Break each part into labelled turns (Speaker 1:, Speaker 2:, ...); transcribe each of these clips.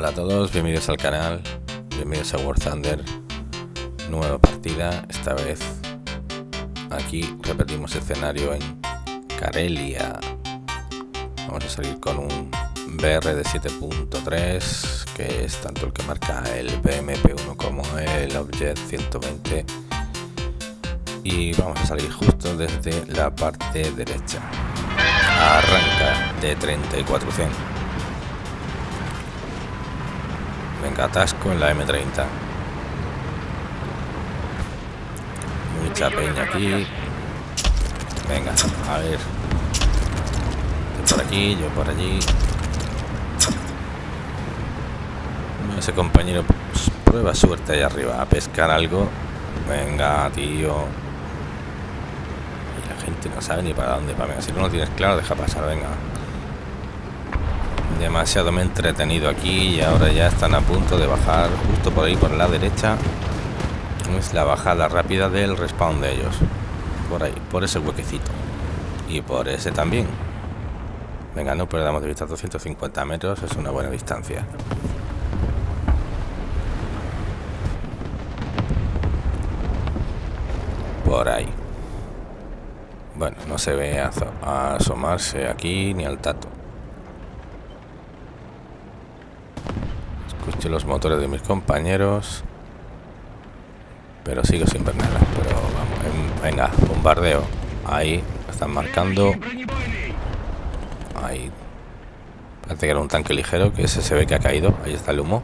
Speaker 1: Hola a todos, bienvenidos al canal, bienvenidos a War Thunder, nueva partida, esta vez aquí repetimos escenario en Karelia. Vamos a salir con un BR de 7.3, que es tanto el que marca el BMP1 como el Object 120. Y vamos a salir justo desde la parte derecha. Arranca de 3400. Atasco en la M30. Mucha peña aquí. Venga, a ver. Yo por aquí, yo por allí. Ese compañero pues, prueba suerte ahí arriba a pescar algo. Venga, tío. Y la gente no sabe ni para dónde. Para si no lo tienes claro, deja pasar, venga demasiado me he entretenido aquí y ahora ya están a punto de bajar justo por ahí por la derecha. Es la bajada rápida del respawn de ellos. Por ahí, por ese huequecito. Y por ese también. Venga, no perdamos de vista 250 metros es una buena distancia. Por ahí. Bueno, no se ve asomarse aquí ni al tato Los motores de mis compañeros. Pero sigo sin ver nada. Pero vamos, venga, bombardeo. Ahí, están marcando. Ahí. Parece que era un tanque ligero, que ese se ve que ha caído. Ahí está el humo.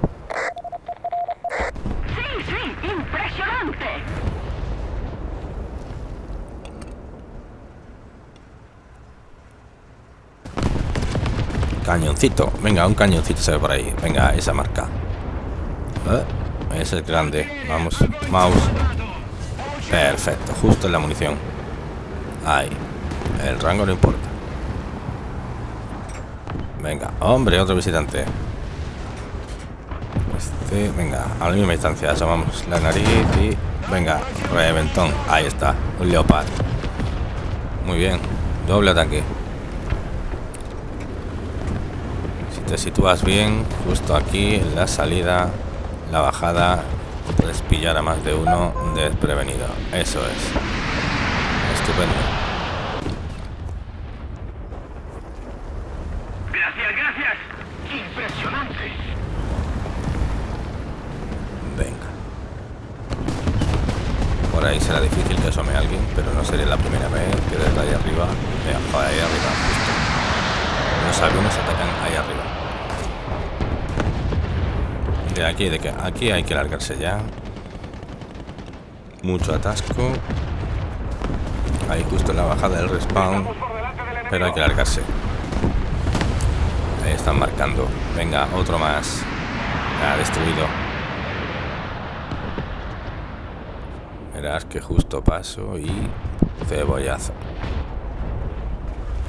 Speaker 1: Cañoncito. Venga, un cañoncito se ve por ahí. Venga, esa marca. ¿Eh? Es grande. Vamos, mouse. Perfecto, justo en la munición. Ahí. El rango no importa. Venga, hombre, otro visitante. Este, venga, a la misma distancia. Asomamos la nariz y... Venga, reventón. Ahí está, un leopard. Muy bien, doble ataque. te sitúas bien justo aquí en la salida la bajada puedes pillar a más de uno desprevenido. Eso es. Estupendo.
Speaker 2: Gracias gracias. Impresionante.
Speaker 1: Venga. Por ahí será difícil que asome a alguien pero no sería la primera vez que desde ahí arriba de ahí arriba los aviones atacan ahí arriba aquí, de que aquí hay que largarse ya. Mucho atasco. Ahí justo en la bajada del respawn. Pero hay que largarse. Ahí están marcando. Venga, otro más. Ha destruido. Verás que justo paso y cebollazo.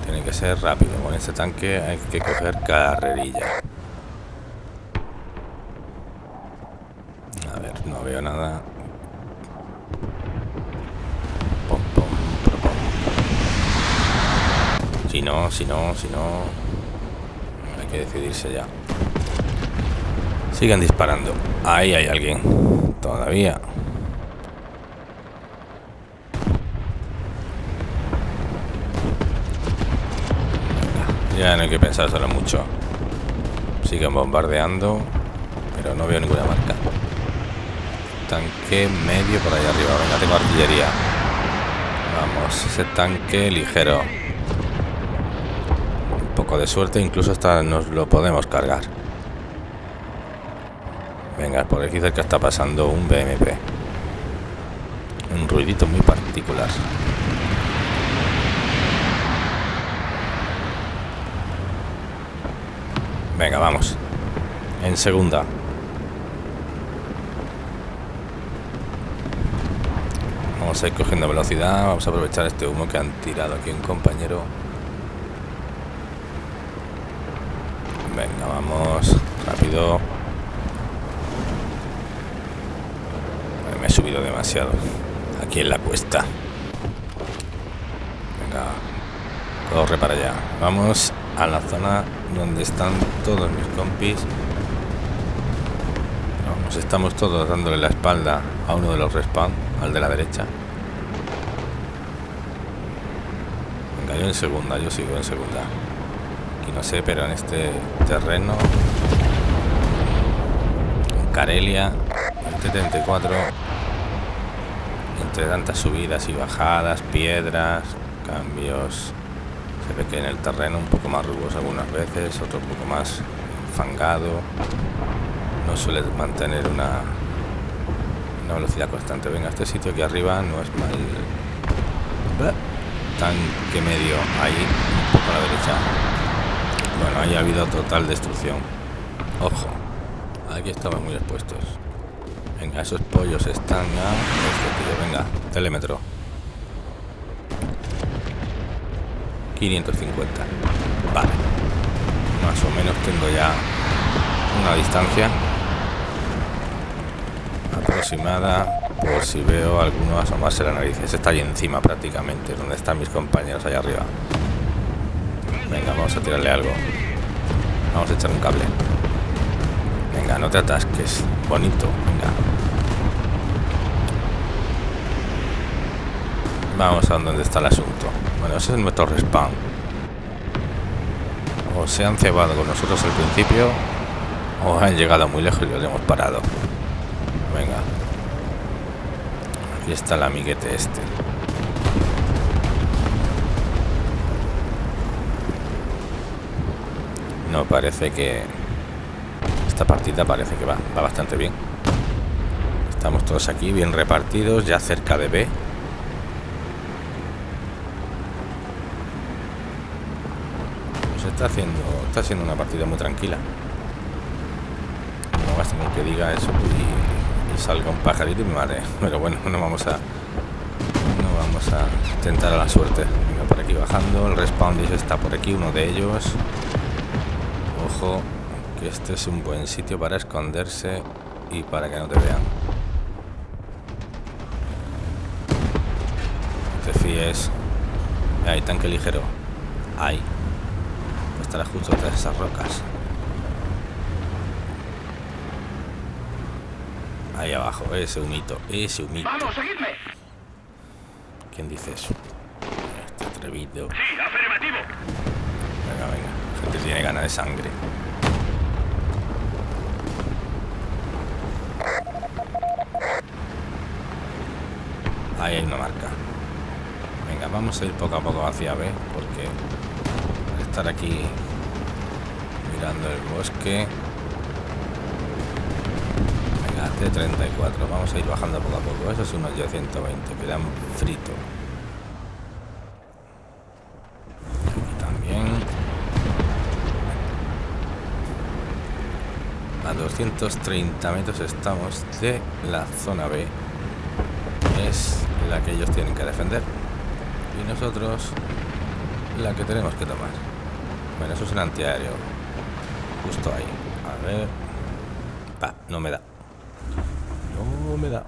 Speaker 1: Tiene que ser rápido. Con este tanque hay que coger carrerilla. veo nada. Si si no, si no... Hay que decidirse ya. Sigan disparando. Ahí hay alguien. Todavía. Ya no hay que pensárselo mucho. Siguen bombardeando, pero no veo ninguna marca tanque medio por ahí arriba. Venga, tengo artillería. Vamos, ese tanque ligero. De suerte, incluso hasta nos lo podemos cargar. Venga, por aquí cerca está pasando un BMP. Un ruidito muy particular. Venga, vamos. En segunda. Vamos a ir cogiendo velocidad. Vamos a aprovechar este humo que han tirado aquí un compañero. Vamos. Rápido. Me he subido demasiado. Aquí en la cuesta. Venga. Corre para allá. Vamos a la zona donde están todos mis compis. nos estamos todos dándole la espalda a uno de los respawn, al de la derecha. Venga, yo en segunda, yo sigo en segunda. Aquí no sé, pero en este terreno... En Carelia, en T-34, entre tantas subidas y bajadas, piedras, cambios... Se ve que en el terreno un poco más rugoso algunas veces, otro un poco más fangado no suele mantener una, una velocidad constante. Venga, este sitio aquí arriba no es mal. Tanque medio ahí, un poco a la derecha. Bueno, ahí ha habido total destrucción. Ojo, aquí estamos muy expuestos. Venga, esos pollos están a este Venga, telémetro. 550. Vale. Más o menos tengo ya una distancia aproximada por si veo alguno asomarse la nariz. Ese está ahí encima prácticamente, donde están mis compañeros allá arriba. Venga, vamos a tirarle algo. Vamos a echar un cable. Venga, no te atasques. Bonito, venga. Vamos a donde está el asunto. Bueno, ese es nuestro respawn. O se han cebado con nosotros al principio, o han llegado muy lejos y los hemos parado. Venga. Aquí está el amiguete este. Parece que... Esta partida parece que va, va bastante bien. Estamos todos aquí bien repartidos, ya cerca de B. Pues está haciendo, está siendo una partida muy tranquila. No más que diga eso y, salga un pajarito y me mare. Pero bueno, no vamos a no vamos a tentar a la suerte. Por aquí bajando. El respawn está por aquí, uno de ellos. Ojo, que este es un buen sitio para esconderse y para que no te vean. No te fíes. Hay tanque ligero. Ahí. Estará justo de esas rocas. Ahí abajo, ese humito, ese humito.
Speaker 2: ¡Vamos, seguidme!
Speaker 1: ¿Quién dice eso? Este atrevido.
Speaker 2: Sí, afirmativo.
Speaker 1: Tiene ganas de sangre. Ahí hay una marca. Venga, vamos a ir poco a poco hacia B, porque estar aquí mirando el bosque... Venga, T34, vamos a ir bajando poco a poco. Eso es unos ya 120, quedan frito. Aquí también. A 230 metros estamos de la zona B. Es la que ellos tienen que defender. Y nosotros la que tenemos que tomar. Bueno, eso es un antiaéreo. Justo ahí. A ver. No me da. No me da.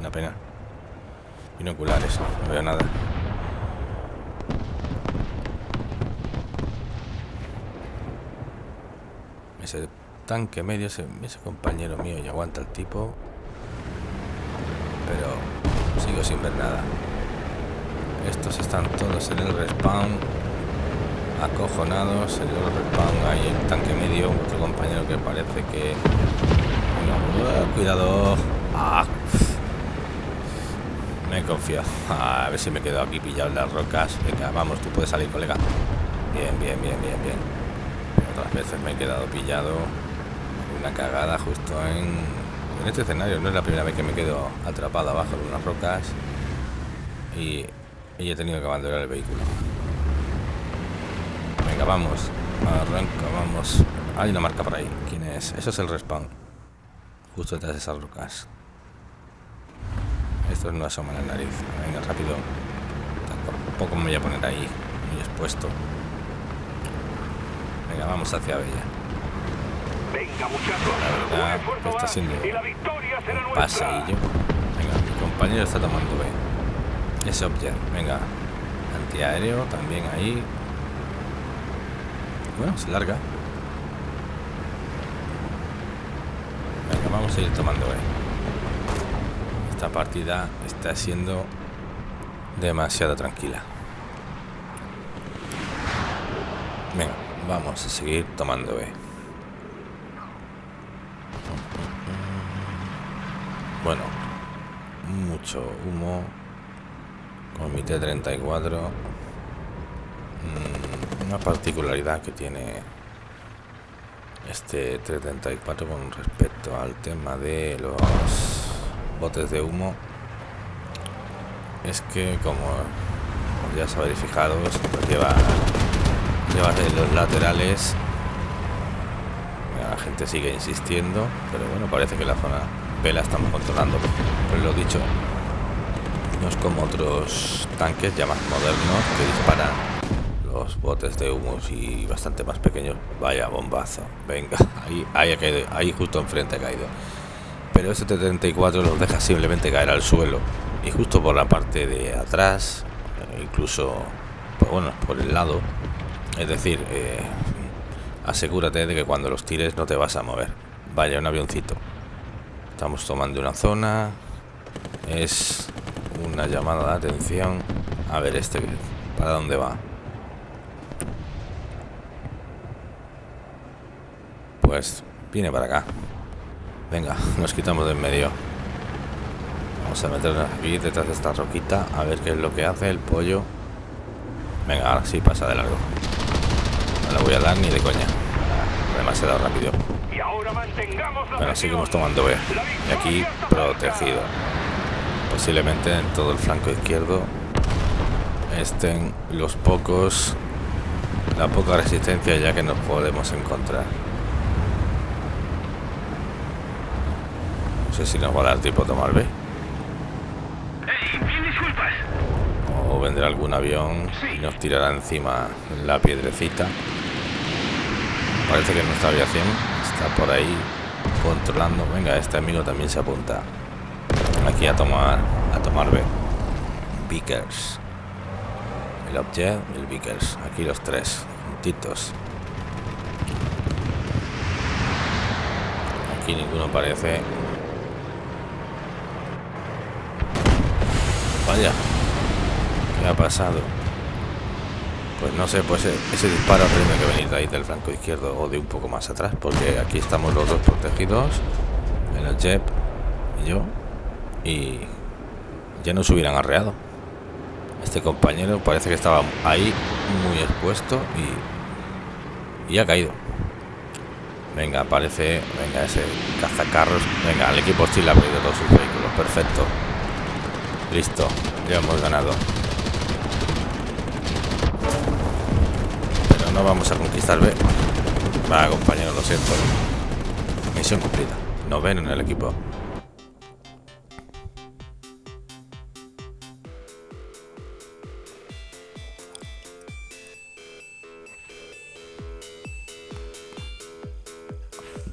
Speaker 1: Una pena. Binoculares, no veo nada. Ese tanque medio, ese, compañero mío y aguanta el tipo. Pero sigo sin ver nada. Estos están todos en el respawn. Acojonados. En el respawn hay el tanque medio. Otro compañero que parece que... Uh, cuidado. Ah, me he confiado. A ver si me quedo aquí pillado en las rocas. Venga, vamos, tú puedes salir, colega. Bien, bien, bien, bien, bien. Otras veces me he quedado pillado. Una cagada justo en, en este escenario. No es la primera vez que me quedo atrapado abajo de unas rocas. Y, y he tenido que abandonar el vehículo. Venga, vamos. Arranca, vamos. Hay una marca por ahí. ¿Quién es? Eso es el respawn. Justo detrás de esas rocas. Esto no asoma la nariz. Venga, rápido. Tampoco me voy a poner ahí. Muy expuesto. Venga, vamos hacia Bella. La verdad, que está
Speaker 2: será
Speaker 1: un paseillo. Venga, mi compañero está tomando B. Ese object. Venga. Antiaéreo también ahí. Bueno, se larga. Venga, vamos a ir tomando B. Esta partida está siendo demasiado tranquila. Venga, vamos a seguir tomando B. Bueno, mucho humo. Con mi T-34. Mm, una particularidad que tiene este T-34 con respecto al tema de los botes de humo es que como ya se habéis fijado lleva lleva los laterales la gente sigue insistiendo pero bueno parece que la zona La estamos controlando. Pues lo dicho no es como otros tanques ya más modernos que disparan los botes de humo y bastante más pequeños. Vaya bombazo. Venga ahí, ahí ha caído ahí justo enfrente ha caído. Pero este T-34 los deja simplemente caer al suelo. Y justo por la parte de atrás eh, incluso pues bueno por el lado. Es decir eh, asegúrate de que cuando los tires no te vas a mover. Vaya un avioncito estamos tomando una zona. Es una llamada de atención. A ver este para dónde va pues viene para acá. Venga nos quitamos de en medio. Vamos a meternos aquí detrás de esta roquita a ver qué es lo que hace el pollo. Venga ahora sí pasa de largo. No le voy a dar ni de coña demasiado rápido. Bueno seguimos tomando B. Y aquí protegido. Posiblemente en todo el flanco izquierdo estén los pocos la poca resistencia ya que nos podemos encontrar. No sé si nos va a dar tiempo a tomar B o vendrá algún avión y nos tirará encima la piedrecita parece que nuestra aviación está por ahí controlando. Venga este amigo también se apunta. Aquí a tomar a tomar B. Vickers. El Object y el Vickers. Aquí los tres juntitos. Aquí ninguno parece vaya ¿qué ha pasado? Pues no sé pues ese disparo tiene que venir de ahí del flanco izquierdo o de un poco más atrás porque aquí estamos los dos protegidos el Jep y yo y ya nos hubieran arreado. Este compañero parece que estaba ahí muy expuesto y, y ha caído. Venga, aparece, venga, ese cazacarros. Venga, el equipo hostil ha perdido todos sus vehículos. Perfecto. Listo, ya hemos ganado. No vamos a conquistar B. Va, compañero, lo siento. Misión cumplida. Noveno en el equipo.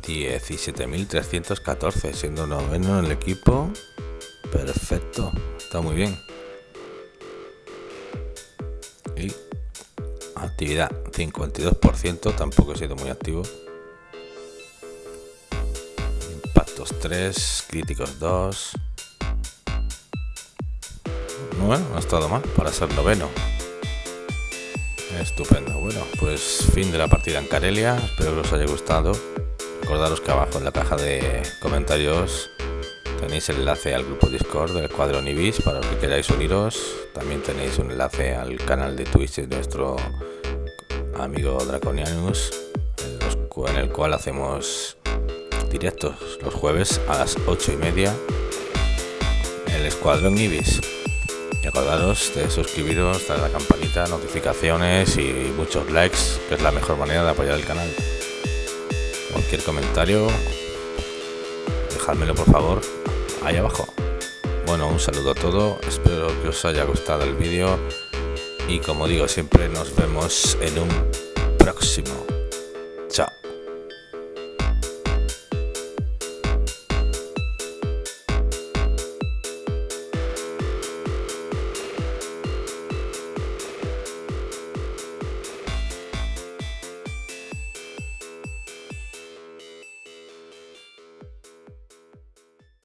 Speaker 1: 17.314, siendo noveno en el equipo. Perfecto, está muy bien. Y actividad 52%, tampoco he sido muy activo. Impactos 3, críticos 2. Bueno, no ha estado mal para ser noveno. Estupendo. Bueno, pues fin de la partida en Carelia. Espero que os haya gustado. Recordaros que abajo en la caja de comentarios tenéis el enlace al grupo Discord del Escuadrón Ibis para los que queráis uniros. También tenéis un enlace al canal de Twitch de nuestro amigo Draconianus, en el cual hacemos directos los jueves a las 8 y media. El Escuadrón Ibis. Y acordaros de suscribiros, darle a la campanita, notificaciones y muchos likes, que es la mejor manera de apoyar el canal cualquier comentario, dejádmelo por favor ahí abajo. Bueno, un saludo a todos, espero que os haya gustado el vídeo y como digo siempre nos vemos en un próximo.